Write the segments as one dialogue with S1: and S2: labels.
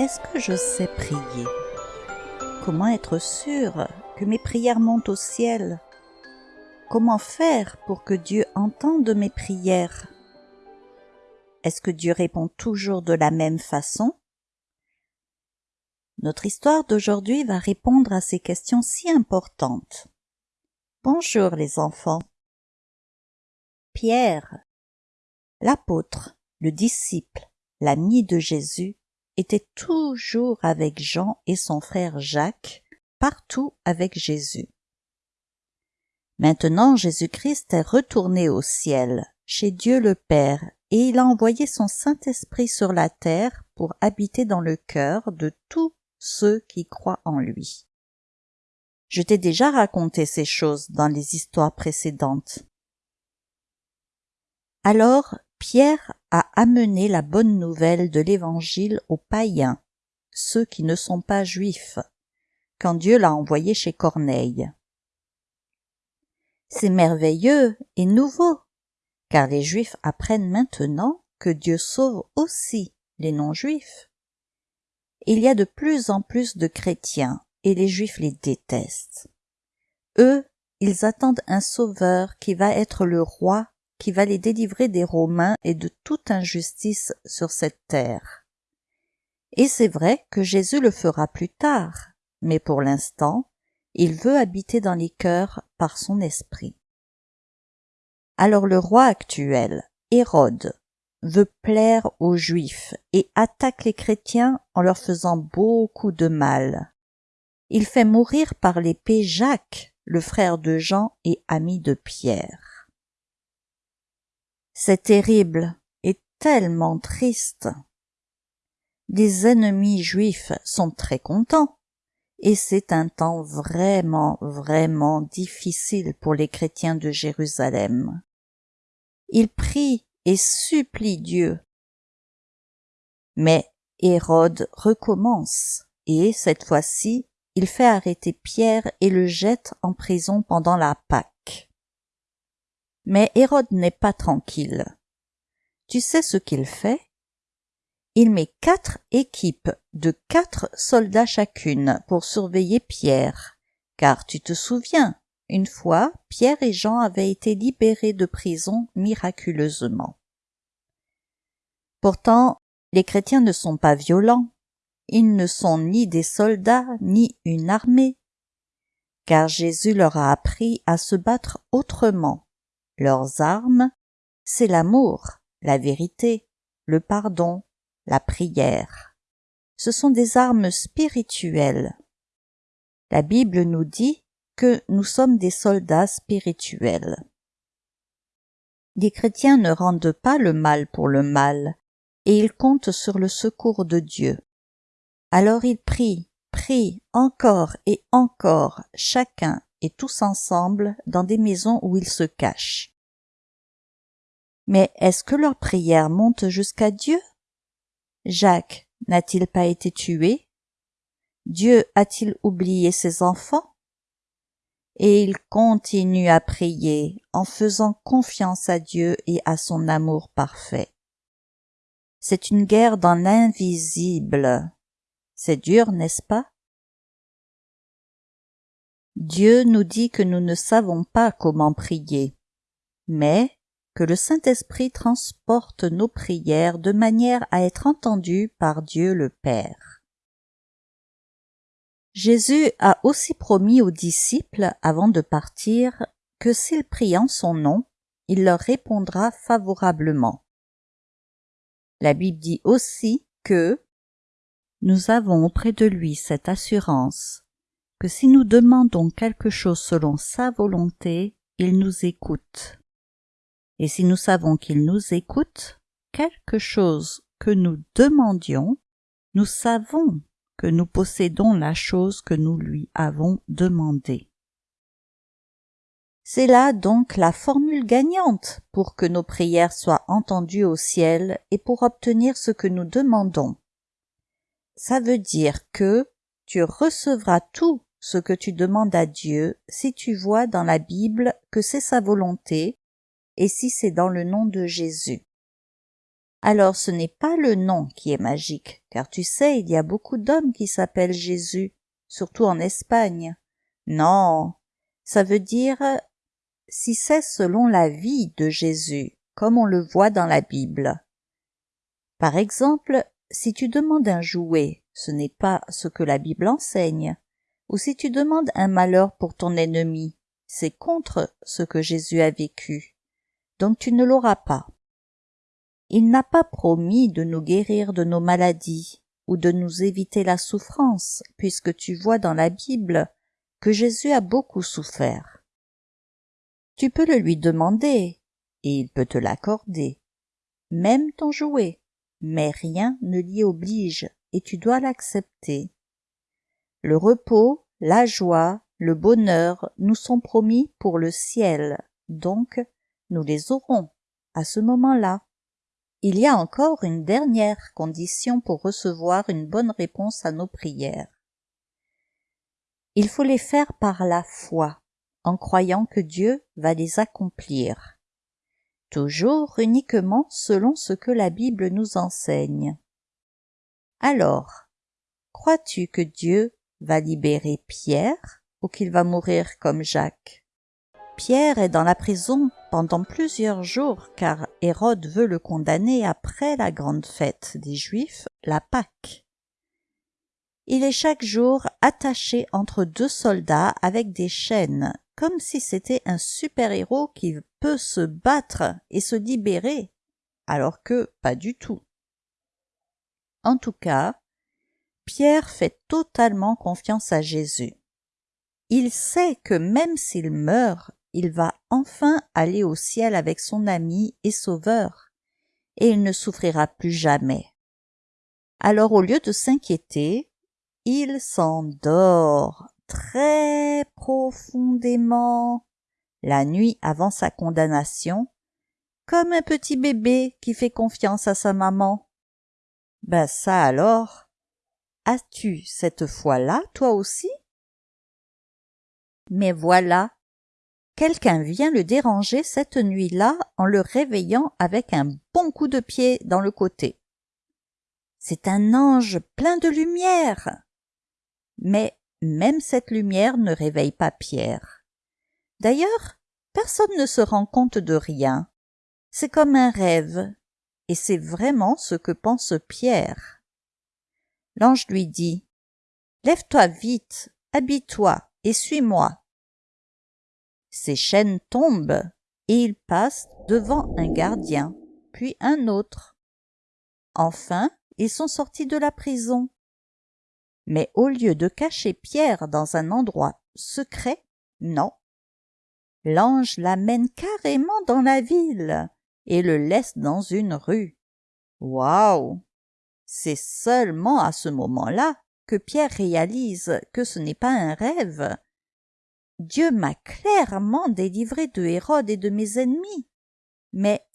S1: Est-ce que je sais prier? Comment être sûr que mes prières montent au ciel? Comment faire pour que Dieu entende mes prières? Est-ce que Dieu répond toujours de la même façon? Notre histoire d'aujourd'hui va répondre à ces questions si importantes. Bonjour les enfants. Pierre, l'apôtre, le disciple, l'ami de Jésus, était toujours avec Jean et son frère Jacques, partout avec Jésus. Maintenant Jésus-Christ est retourné au ciel, chez Dieu le Père, et il a envoyé son Saint-Esprit sur la terre pour habiter dans le cœur de tous ceux qui croient en lui. Je t'ai déjà raconté ces choses dans les histoires précédentes. Alors Pierre a amené la bonne nouvelle de l'Évangile aux païens, ceux qui ne sont pas juifs, quand Dieu l'a envoyé chez Corneille. C'est merveilleux et nouveau, car les juifs apprennent maintenant que Dieu sauve aussi les non-juifs. Il y a de plus en plus de chrétiens et les Juifs les détestent. Eux, ils attendent un sauveur qui va être le roi, qui va les délivrer des Romains et de toute injustice sur cette terre. Et c'est vrai que Jésus le fera plus tard, mais pour l'instant, il veut habiter dans les cœurs par son esprit. Alors le roi actuel, Hérode, veut plaire aux Juifs et attaque les chrétiens en leur faisant beaucoup de mal il fait mourir par l'épée Jacques, le frère de Jean et ami de Pierre. C'est terrible et tellement triste. Les ennemis juifs sont très contents, et c'est un temps vraiment, vraiment difficile pour les chrétiens de Jérusalem. Ils prient et supplient Dieu. Mais Hérode recommence, et cette fois-ci, il fait arrêter Pierre et le jette en prison pendant la Pâque. Mais Hérode n'est pas tranquille. Tu sais ce qu'il fait? Il met quatre équipes de quatre soldats chacune pour surveiller Pierre, car tu te souviens, une fois, Pierre et Jean avaient été libérés de prison miraculeusement. Pourtant, les chrétiens ne sont pas violents, ils ne sont ni des soldats ni une armée, car Jésus leur a appris à se battre autrement. Leurs armes, c'est l'amour, la vérité, le pardon, la prière. Ce sont des armes spirituelles. La Bible nous dit que nous sommes des soldats spirituels. Les chrétiens ne rendent pas le mal pour le mal, et ils comptent sur le secours de Dieu. Alors ils prient, prient encore et encore, chacun et tous ensemble, dans des maisons où ils se cachent. Mais est-ce que leurs prières montent jusqu'à Dieu? Jacques n'a-t-il pas été tué? Dieu a-t-il oublié ses enfants? Et ils continuent à prier en faisant confiance à Dieu et à son amour parfait. C'est une guerre dans l'invisible, c'est dur, n'est-ce pas? Dieu nous dit que nous ne savons pas comment prier, mais que le Saint-Esprit transporte nos prières de manière à être entendues par Dieu le Père. Jésus a aussi promis aux disciples, avant de partir, que s'ils prient en son nom, il leur répondra favorablement. La Bible dit aussi que nous avons auprès de lui cette assurance que si nous demandons quelque chose selon sa volonté, il nous écoute. Et si nous savons qu'il nous écoute, quelque chose que nous demandions, nous savons que nous possédons la chose que nous lui avons demandée. C'est là donc la formule gagnante pour que nos prières soient entendues au ciel et pour obtenir ce que nous demandons ça veut dire que tu recevras tout ce que tu demandes à Dieu si tu vois dans la Bible que c'est sa volonté et si c'est dans le nom de Jésus. Alors ce n'est pas le nom qui est magique, car tu sais, il y a beaucoup d'hommes qui s'appellent Jésus, surtout en Espagne. Non, ça veut dire si c'est selon la vie de Jésus, comme on le voit dans la Bible. Par exemple, si tu demandes un jouet, ce n'est pas ce que la Bible enseigne, ou si tu demandes un malheur pour ton ennemi, c'est contre ce que Jésus a vécu. Donc tu ne l'auras pas. Il n'a pas promis de nous guérir de nos maladies ou de nous éviter la souffrance, puisque tu vois dans la Bible que Jésus a beaucoup souffert. Tu peux le lui demander, et il peut te l'accorder, même ton jouet, mais rien ne l'y oblige, et tu dois l'accepter. Le repos, la joie, le bonheur nous sont promis pour le ciel, donc nous les aurons à ce moment-là. Il y a encore une dernière condition pour recevoir une bonne réponse à nos prières. Il faut les faire par la foi, en croyant que Dieu va les accomplir. Toujours uniquement selon ce que la Bible nous enseigne. Alors, crois-tu que Dieu va libérer Pierre ou qu'il va mourir comme Jacques Pierre est dans la prison pendant plusieurs jours car Hérode veut le condamner après la grande fête des Juifs, la Pâque. Il est chaque jour attaché entre deux soldats avec des chaînes, comme si c'était un super-héros qui peut se battre et se libérer, alors que pas du tout. En tout cas, Pierre fait totalement confiance à Jésus. Il sait que même s'il meurt, il va enfin aller au ciel avec son ami et sauveur, et il ne souffrira plus jamais. Alors au lieu de s'inquiéter, il s'endort très profondément la nuit avant sa condamnation, comme un petit bébé qui fait confiance à sa maman. Ben ça alors, as-tu cette fois-là, toi aussi? Mais voilà, quelqu'un vient le déranger cette nuit-là en le réveillant avec un bon coup de pied dans le côté. C'est un ange plein de lumière. Mais même cette lumière ne réveille pas Pierre. D'ailleurs, personne ne se rend compte de rien. C'est comme un rêve, et c'est vraiment ce que pense Pierre. L'ange lui dit Lève-toi vite, habille-toi et suis-moi. Ses chaînes tombent et il passe devant un gardien, puis un autre. Enfin, ils sont sortis de la prison. Mais au lieu de cacher Pierre dans un endroit secret, non. L'ange l'amène carrément dans la ville et le laisse dans une rue. Waouh C'est seulement à ce moment-là que Pierre réalise que ce n'est pas un rêve. Dieu m'a clairement délivré de Hérode et de mes ennemis. Mais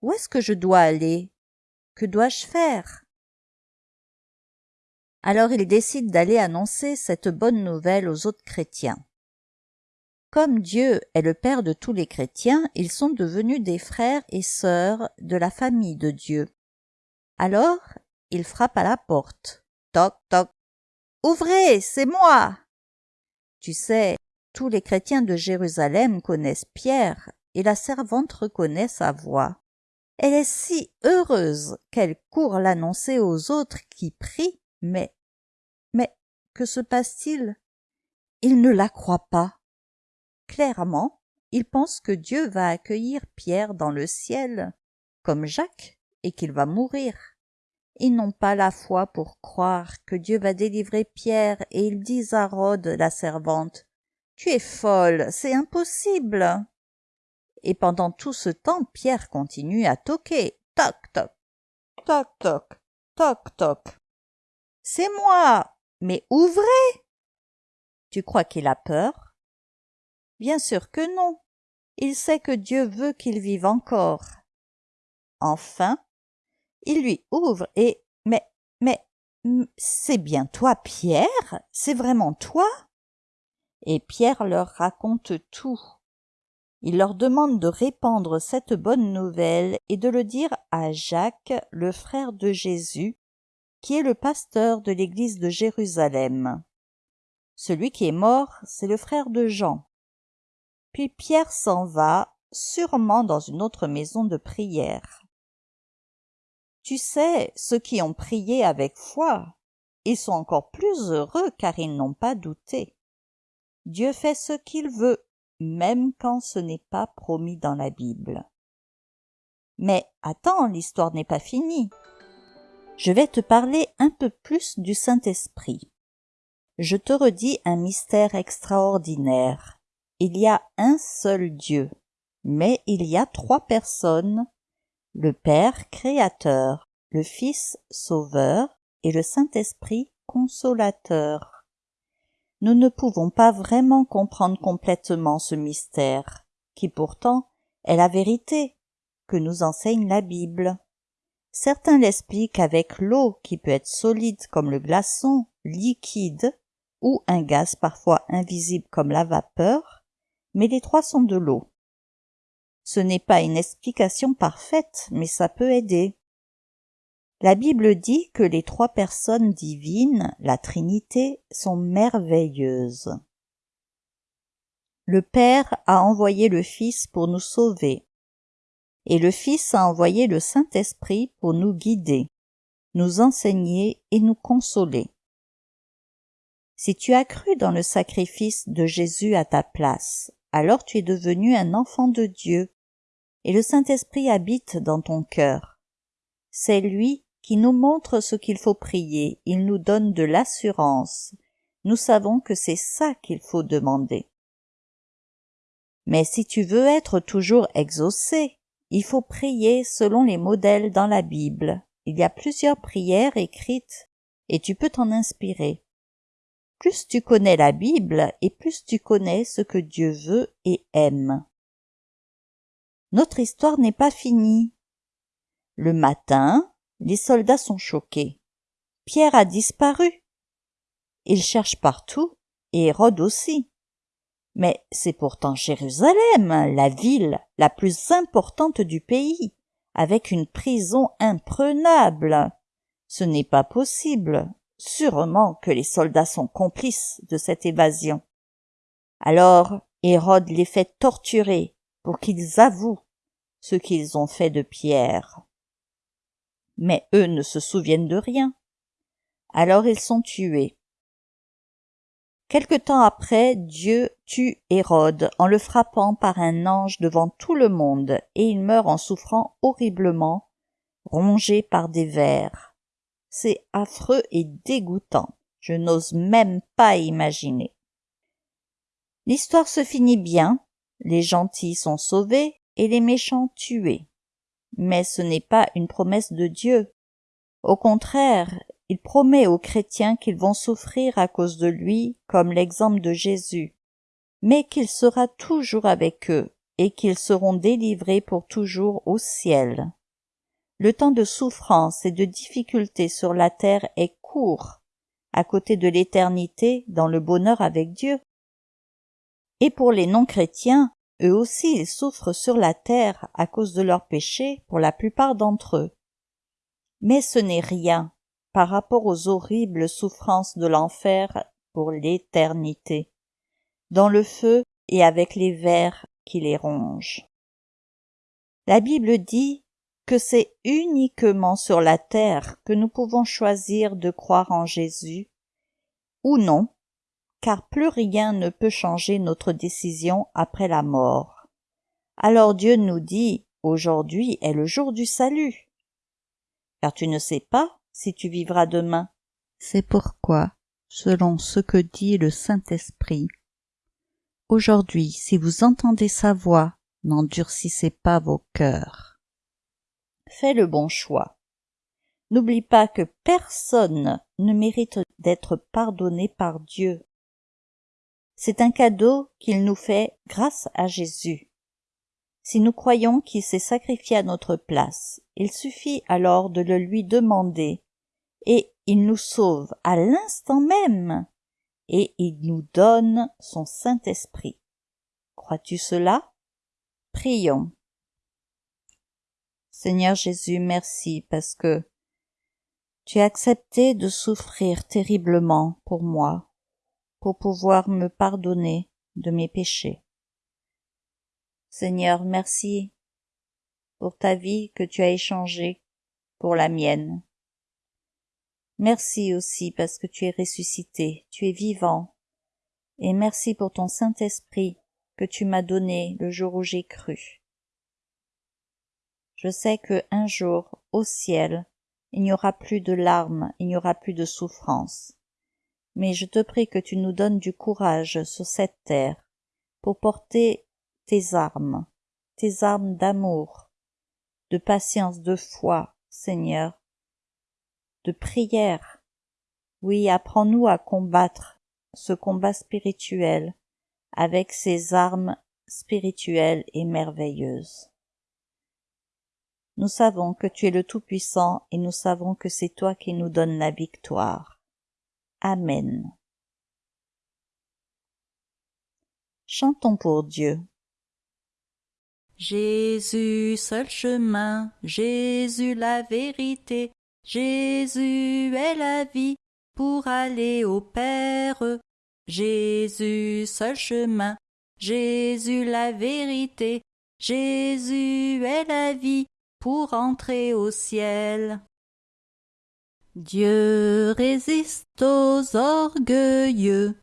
S1: où est-ce que je dois aller? Que dois-je faire? Alors il décide d'aller annoncer cette bonne nouvelle aux autres chrétiens. Comme Dieu est le Père de tous les chrétiens, ils sont devenus des frères et sœurs de la famille de Dieu. Alors, il frappe à la porte. Toc, toc. Ouvrez, c'est moi. Tu sais, tous les chrétiens de Jérusalem connaissent Pierre, et la servante reconnaît sa voix. Elle est si heureuse qu'elle court l'annoncer aux autres qui prient, mais, mais, que se passe-t-il? Ils ne la croient pas. Clairement, ils pensent que Dieu va accueillir Pierre dans le ciel, comme Jacques, et qu'il va mourir. Ils n'ont pas la foi pour croire que Dieu va délivrer Pierre, et ils disent à Rhodes, la servante, Tu es folle, c'est impossible. Et pendant tout ce temps, Pierre continue à toquer. Toc, toc, toc, toc, toc, toc. C'est moi. Mais ouvrez. Tu crois qu'il a peur? Bien sûr que non. Il sait que Dieu veut qu'il vive encore. Enfin, il lui ouvre et mais mais c'est bien toi, Pierre? C'est vraiment toi? Et Pierre leur raconte tout. Il leur demande de répandre cette bonne nouvelle et de le dire à Jacques, le frère de Jésus, qui est le pasteur de l'église de Jérusalem. Celui qui est mort, c'est le frère de Jean. Puis Pierre s'en va, sûrement dans une autre maison de prière. Tu sais, ceux qui ont prié avec foi, ils sont encore plus heureux car ils n'ont pas douté. Dieu fait ce qu'il veut, même quand ce n'est pas promis dans la Bible. Mais attends, l'histoire n'est pas finie. Je vais te parler un peu plus du Saint-Esprit. Je te redis un mystère extraordinaire. Il y a un seul Dieu, mais il y a trois personnes, le Père créateur, le Fils sauveur et le Saint-Esprit consolateur. Nous ne pouvons pas vraiment comprendre complètement ce mystère, qui pourtant est la vérité que nous enseigne la Bible. Certains l'expliquent avec l'eau qui peut être solide comme le glaçon, liquide, ou un gaz parfois invisible comme la vapeur, mais les trois sont de l'eau. Ce n'est pas une explication parfaite, mais ça peut aider. La Bible dit que les trois personnes divines, la Trinité, sont merveilleuses. Le Père a envoyé le Fils pour nous sauver, et le Fils a envoyé le Saint-Esprit pour nous guider, nous enseigner et nous consoler. Si tu as cru dans le sacrifice de Jésus à ta place, alors tu es devenu un enfant de Dieu, et le Saint-Esprit habite dans ton cœur. C'est lui qui nous montre ce qu'il faut prier, il nous donne de l'assurance. Nous savons que c'est ça qu'il faut demander. Mais si tu veux être toujours exaucé, il faut prier selon les modèles dans la Bible. Il y a plusieurs prières écrites, et tu peux t'en inspirer. Plus tu connais la Bible, et plus tu connais ce que Dieu veut et aime. Notre histoire n'est pas finie. Le matin, les soldats sont choqués. Pierre a disparu. Ils cherchent partout, et Hérode aussi. Mais c'est pourtant Jérusalem, la ville la plus importante du pays, avec une prison imprenable. Ce n'est pas possible. Sûrement que les soldats sont complices de cette évasion. Alors Hérode les fait torturer pour qu'ils avouent ce qu'ils ont fait de Pierre mais eux ne se souviennent de rien. Alors ils sont tués. Quelque temps après, Dieu tue Hérode en le frappant par un ange devant tout le monde, et il meurt en souffrant horriblement, rongé par des vers. C'est affreux et dégoûtant. Je n'ose même pas imaginer. L'histoire se finit bien, les gentils sont sauvés et les méchants tués mais ce n'est pas une promesse de Dieu. Au contraire, il promet aux chrétiens qu'ils vont souffrir à cause de lui, comme l'exemple de Jésus, mais qu'il sera toujours avec eux et qu'ils seront délivrés pour toujours au ciel. Le temps de souffrance et de difficulté sur la terre est court, à côté de l'éternité dans le bonheur avec Dieu. Et pour les non-chrétiens, eux aussi ils souffrent sur la terre à cause de leurs péchés pour la plupart d'entre eux. Mais ce n'est rien par rapport aux horribles souffrances de l'enfer pour l'éternité, dans le feu et avec les vers qui les rongent. La Bible dit que c'est uniquement sur la terre que nous pouvons choisir de croire en Jésus ou non car plus rien ne peut changer notre décision après la mort. Alors Dieu nous dit, aujourd'hui est le jour du salut. Car tu ne sais pas si tu vivras demain. C'est pourquoi, selon ce que dit le Saint-Esprit, aujourd'hui, si vous entendez sa voix, n'endurcissez pas vos cœurs. Fais le bon choix. N'oublie pas que personne ne mérite d'être pardonné par Dieu. C'est un cadeau qu'il nous fait grâce à Jésus. Si nous croyons qu'il s'est sacrifié à notre place, il suffit alors de le lui demander, et il nous sauve à l'instant même, et il nous donne son Saint-Esprit. Crois-tu cela? Prions. Seigneur Jésus, merci parce que tu as accepté de souffrir terriblement pour moi, pour pouvoir me pardonner de mes péchés. Seigneur, merci pour ta vie que tu as échangée pour la mienne. Merci aussi parce que tu es ressuscité, tu es vivant, et merci pour ton Saint-Esprit que tu m'as donné le jour où j'ai cru. Je sais que un jour, au ciel, il n'y aura plus de larmes, il n'y aura plus de souffrance. Mais je te prie que tu nous donnes du courage sur cette terre pour porter tes armes, tes armes d'amour, de patience, de foi, Seigneur, de prière. Oui, apprends-nous à combattre ce combat spirituel avec ces armes spirituelles et merveilleuses. Nous savons que tu es le Tout-Puissant et nous savons que c'est toi qui nous donnes la victoire. Amen. Chantons pour Dieu.
S2: Jésus, seul chemin, Jésus la vérité, Jésus est la vie pour aller au Père. Jésus, seul chemin, Jésus la vérité, Jésus est la vie pour entrer au ciel. Dieu résiste aux orgueilleux,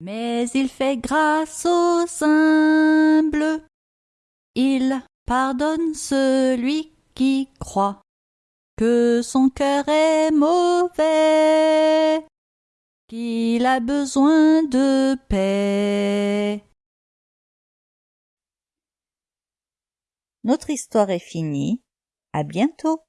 S2: mais il fait grâce aux humbles. Il pardonne celui qui croit que son cœur est mauvais, qu'il a besoin de paix.
S1: Notre histoire est finie. À bientôt.